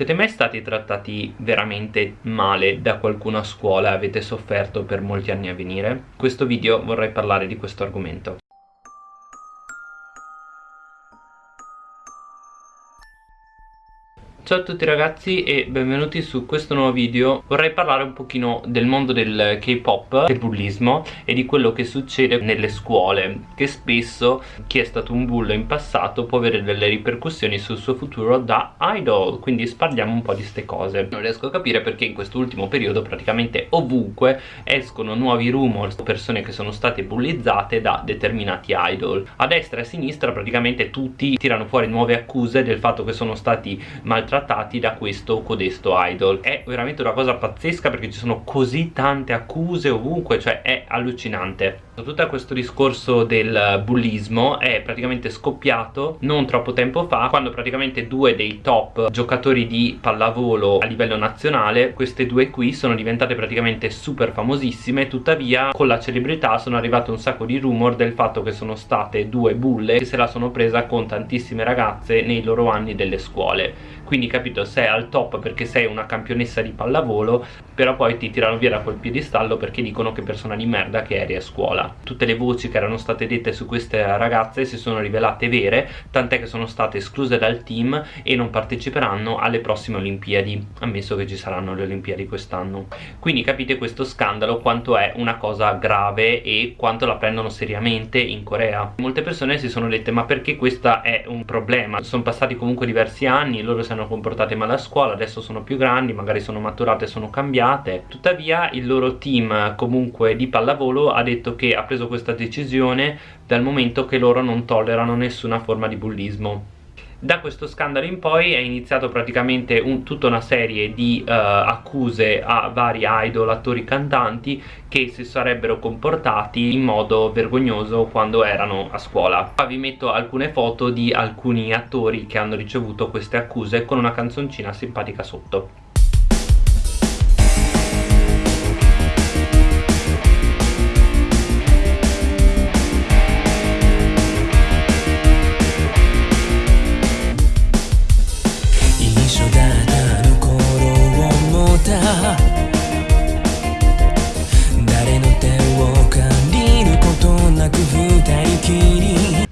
Siete mai stati trattati veramente male da qualcuno a scuola e avete sofferto per molti anni a venire? In questo video vorrei parlare di questo argomento. Ciao a tutti ragazzi e benvenuti su questo nuovo video. Vorrei parlare un pochino del mondo del K-pop, del bullismo e di quello che succede nelle scuole Che spesso chi è stato un bullo in passato può avere delle ripercussioni sul suo futuro da idol. Quindi parliamo un po' di ste cose. Non riesco a capire perché in quest'ultimo periodo praticamente ovunque escono nuovi rumors Persone che sono state bullizzate da determinati idol. A destra e a sinistra praticamente tutti tirano fuori nuove accuse del fatto che sono stati maltrattati trattati da questo codesto idol. È veramente una cosa pazzesca perché ci sono così tante accuse ovunque cioè è allucinante tutto questo discorso del bullismo è praticamente scoppiato non troppo tempo fa quando praticamente due dei top giocatori di pallavolo a livello nazionale queste due qui sono diventate praticamente super famosissime. Tuttavia con la celebrità sono arrivate un sacco di rumor del fatto che sono state due bulle che se la sono presa con tantissime ragazze nei loro anni delle scuole. Quindi capito sei al top perché sei una campionessa di pallavolo però poi ti tirano via da quel piedistallo perché dicono che persona di merda che eri a scuola tutte le voci che erano state dette su queste ragazze si sono rivelate vere tant'è che sono state escluse dal team e non parteciperanno alle prossime olimpiadi ammesso che ci saranno le olimpiadi quest'anno. Quindi capite questo scandalo quanto è una cosa grave e quanto la prendono seriamente in Corea. Molte persone si sono dette ma perché questo è un problema? Sono passati comunque diversi anni loro si hanno comportate male a scuola adesso sono più grandi magari sono maturate sono cambiate. Tuttavia il loro team comunque di pallavolo ha detto che ha preso questa decisione dal momento che loro non tollerano nessuna forma di bullismo. Da questo scandalo in poi è iniziato praticamente un, tutta una serie di uh, accuse a vari idol, attori, cantanti che si sarebbero comportati in modo vergognoso quando erano a scuola. Qua vi metto alcune foto di alcuni attori che hanno ricevuto queste accuse con una canzoncina simpatica sotto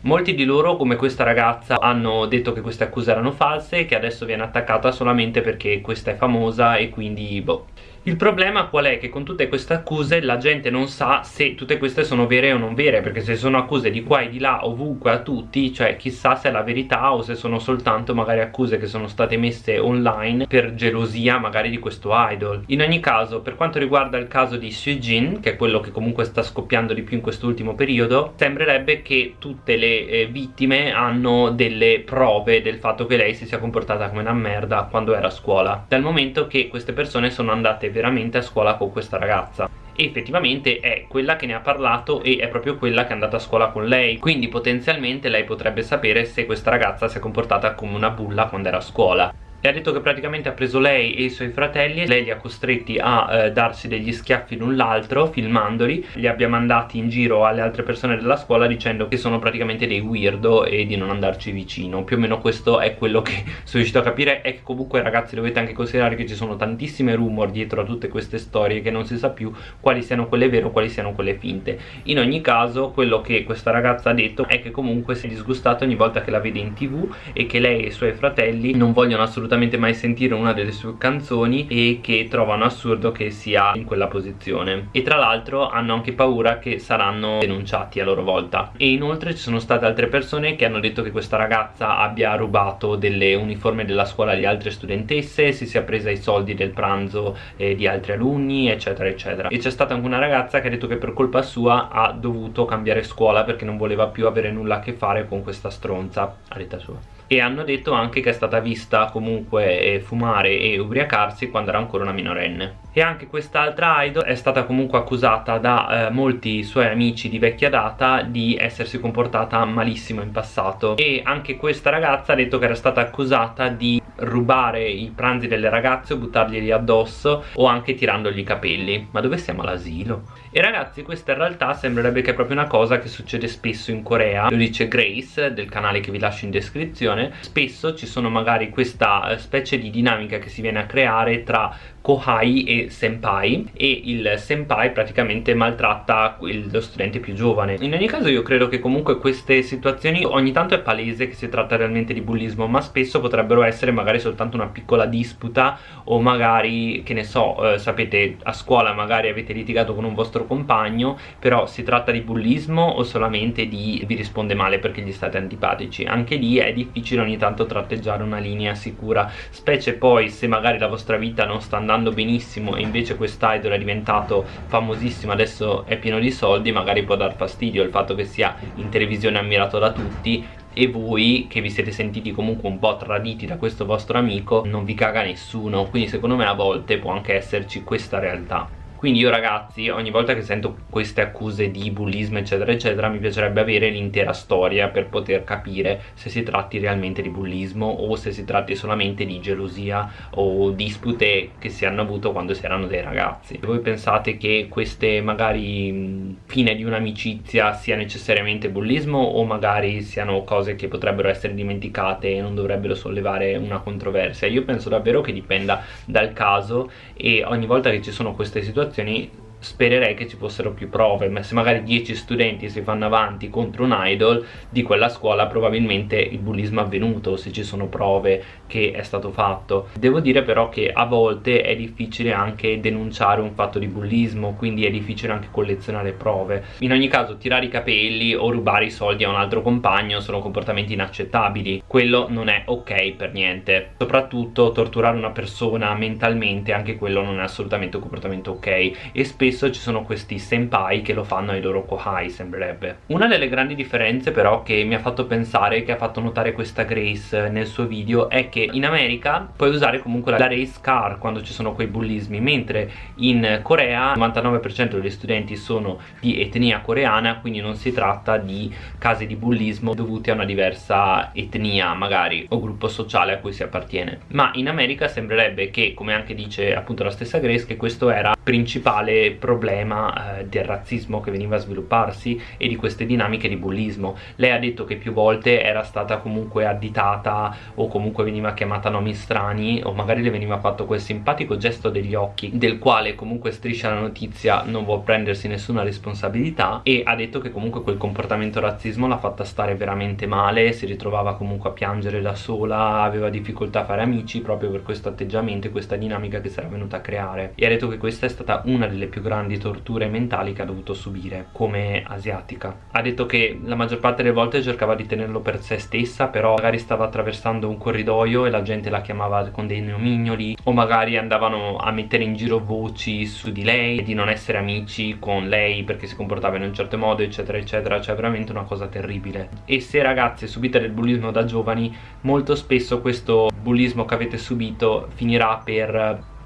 Molti di loro, come questa ragazza, hanno detto che queste accuse erano false e che adesso viene attaccata solamente perché questa è famosa e quindi boh il problema qual è? Che con tutte queste accuse la gente non sa se tutte queste sono vere o non vere Perché se sono accuse di qua e di là ovunque a tutti Cioè chissà se è la verità o se sono soltanto magari accuse che sono state messe online Per gelosia magari di questo idol In ogni caso per quanto riguarda il caso di Jin Che è quello che comunque sta scoppiando di più in quest'ultimo periodo Sembrerebbe che tutte le eh, vittime hanno delle prove del fatto che lei si sia comportata come una merda quando era a scuola Dal momento che queste persone sono andate veramente a scuola con questa ragazza. E effettivamente è quella che ne ha parlato e è proprio quella che è andata a scuola con lei. Quindi potenzialmente lei potrebbe sapere se questa ragazza si è comportata come una bulla quando era a scuola e ha detto che praticamente ha preso lei e i suoi fratelli lei li ha costretti a eh, darsi degli schiaffi l'un l'altro filmandoli. Li abbia mandati in giro alle altre persone della scuola dicendo che sono praticamente dei weirdo e di non andarci vicino. Più o meno questo è quello che sono riuscito a capire. E che comunque ragazzi dovete anche considerare che ci sono tantissime rumor dietro a tutte queste storie che non si sa più quali siano quelle vere o quali siano quelle finte. In ogni caso quello che questa ragazza ha detto è che comunque si è disgustata ogni volta che la vede in tv e che lei e i suoi fratelli non vogliono assolutamente assolutamente mai sentire una delle sue canzoni e che trovano assurdo che sia in quella posizione. E tra l'altro hanno anche paura che saranno denunciati a loro volta. E inoltre ci sono state altre persone che hanno detto che questa ragazza abbia rubato delle uniformi della scuola di altre studentesse si sia presa i soldi del pranzo eh, di altri alunni eccetera eccetera. E c'è stata anche una ragazza che ha detto che per colpa sua ha dovuto cambiare scuola perché non voleva più avere nulla a che fare con questa stronza a detta sua e hanno detto anche che è stata vista comunque eh, fumare e ubriacarsi quando era ancora una minorenne. E anche quest'altra idol è stata comunque accusata da eh, molti suoi amici di vecchia data di essersi comportata malissimo in passato. E anche questa ragazza ha detto che era stata accusata di rubare i pranzi delle ragazze o buttarglieli addosso o anche tirandogli i capelli. Ma dove siamo all'asilo? e ragazzi questa in realtà sembrerebbe che è proprio una cosa che succede spesso in Corea. Lo dice Grace del canale che vi lascio in descrizione. Spesso ci sono magari questa eh, specie di dinamica che si viene a creare tra kohai e senpai. E il senpai praticamente maltratta lo studente più giovane. In ogni caso io credo che comunque queste situazioni ogni tanto è palese che si tratta realmente di bullismo ma spesso potrebbero essere magari soltanto una piccola disputa o magari che ne so eh, sapete a scuola magari avete litigato con un vostro compagno però si tratta di bullismo o solamente di vi risponde male perché gli state antipatici? Anche lì è difficile ogni tanto tratteggiare una linea sicura specie poi se magari la vostra vita non sta andando benissimo e invece quest'idol è diventato famosissimo adesso è pieno di soldi magari può dar fastidio il fatto che sia in televisione ammirato da tutti e voi che vi siete sentiti comunque un po' traditi da questo vostro amico non vi caga nessuno. Quindi secondo me a volte può anche esserci questa realtà quindi io ragazzi ogni volta che sento queste accuse di bullismo eccetera eccetera mi piacerebbe avere l'intera storia per poter capire se si tratti realmente di bullismo o se si tratti solamente di gelosia o dispute che si hanno avuto quando si erano dei ragazzi. Voi pensate che queste magari fine di un'amicizia sia necessariamente bullismo o magari siano cose che potrebbero essere dimenticate e non dovrebbero sollevare una controversia io penso davvero che dipenda dal caso e ogni volta che ci sono queste situazioni situazioni spererei che ci fossero più prove ma se magari 10 studenti si fanno avanti contro un idol di quella scuola probabilmente il bullismo è avvenuto se ci sono prove che è stato fatto. Devo dire però che a volte è difficile anche denunciare un fatto di bullismo quindi è difficile anche collezionare prove. In ogni caso tirare i capelli o rubare i soldi a un altro compagno sono comportamenti inaccettabili. Quello non è ok per niente. Soprattutto torturare una persona mentalmente anche quello non è assolutamente un comportamento ok. E spesso spesso ci sono questi senpai che lo fanno ai loro kohai sembrerebbe. Una delle grandi differenze però che mi ha fatto pensare che ha fatto notare questa Grace nel suo video è che in America puoi usare comunque la race car quando ci sono quei bullismi mentre in Corea il 99% degli studenti sono di etnia coreana quindi non si tratta di casi di bullismo dovuti a una diversa etnia magari o gruppo sociale a cui si appartiene. Ma in America sembrerebbe che come anche dice appunto la stessa Grace che questo era principale problema eh, del razzismo che veniva a svilupparsi e di queste dinamiche di bullismo. Lei ha detto che più volte era stata comunque additata o comunque veniva chiamata nomi strani o magari le veniva fatto quel simpatico gesto degli occhi del quale comunque striscia la notizia non vuole prendersi nessuna responsabilità e ha detto che comunque quel comportamento razzismo l'ha fatta stare veramente male si ritrovava comunque a piangere da sola aveva difficoltà a fare amici proprio per questo atteggiamento e questa dinamica che si era venuta a creare. E ha detto che questa è stata una delle più grandi torture mentali che ha dovuto subire come asiatica. Ha detto che la maggior parte delle volte cercava di tenerlo per se stessa però magari stava attraversando un corridoio e la gente la chiamava con dei nomignoli o magari andavano a mettere in giro voci su di lei di non essere amici con lei perché si comportava in un certo modo eccetera eccetera. Cioè veramente una cosa terribile. E se ragazze subite del bullismo da giovani molto spesso questo bullismo che avete subito finirà per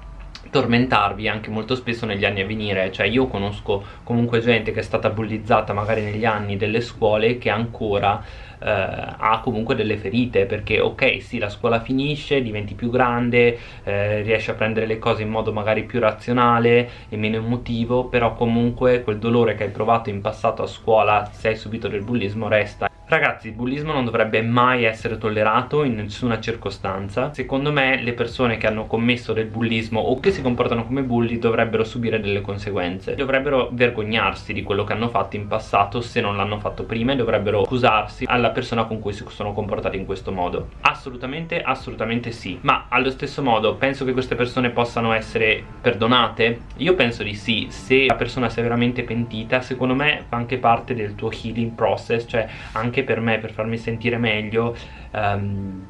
tormentarvi anche molto spesso negli anni a venire. Cioè io conosco comunque gente che è stata bullizzata magari negli anni delle scuole che ancora eh, ha comunque delle ferite perché ok sì la scuola finisce diventi più grande eh, riesci a prendere le cose in modo magari più razionale e meno emotivo però comunque quel dolore che hai provato in passato a scuola se hai subito del bullismo resta Ragazzi, il bullismo non dovrebbe mai essere tollerato in nessuna circostanza. Secondo me le persone che hanno commesso del bullismo o che si comportano come bulli dovrebbero subire delle conseguenze. Dovrebbero vergognarsi di quello che hanno fatto in passato se non l'hanno fatto prima e dovrebbero scusarsi alla persona con cui si sono comportati in questo modo. Assolutamente, assolutamente sì. Ma allo stesso modo penso che queste persone possano essere perdonate? Io penso di sì. Se la persona si è veramente pentita, secondo me fa anche parte del tuo healing process, cioè anche per me per farmi sentire meglio um,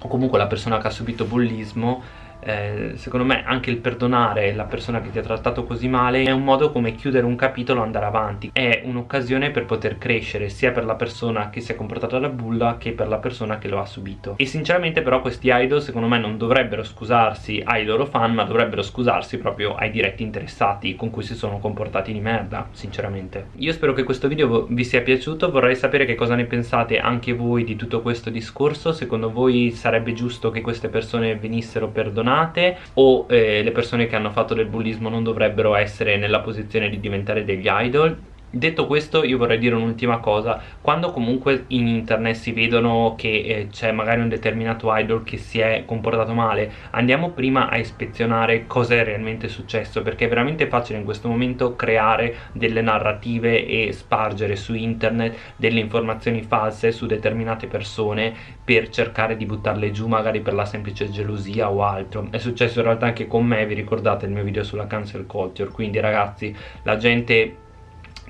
o comunque la persona che ha subito bullismo eh, secondo me anche il perdonare la persona che ti ha trattato così male è un modo come chiudere un capitolo e andare avanti. È un'occasione per poter crescere sia per la persona che si è comportata da bulla che per la persona che lo ha subito. E sinceramente però questi idol secondo me non dovrebbero scusarsi ai loro fan ma dovrebbero scusarsi proprio ai diretti interessati con cui si sono comportati di merda sinceramente. Io spero che questo video vi sia piaciuto. Vorrei sapere che cosa ne pensate anche voi di tutto questo discorso. Secondo voi sarebbe giusto che queste persone venissero perdonate perdonate o eh, le persone che hanno fatto del bullismo non dovrebbero essere nella posizione di diventare degli idol Detto questo io vorrei dire un'ultima cosa. Quando comunque in internet si vedono che eh, c'è magari un determinato idol che si è comportato male Andiamo prima a ispezionare cosa è realmente successo Perché è veramente facile in questo momento creare delle narrative e spargere su internet delle informazioni false su determinate persone Per cercare di buttarle giù magari per la semplice gelosia o altro. È successo in realtà anche con me, vi ricordate il mio video sulla cancel culture? Quindi ragazzi la gente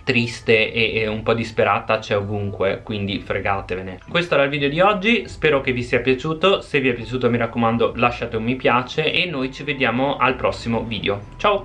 triste e, e, un po' disperata c'è ovunque quindi fregatevene. Questo era il video di oggi spero che vi sia piaciuto se vi è piaciuto mi raccomando lasciate un mi piace e noi ci vediamo al prossimo video. Ciao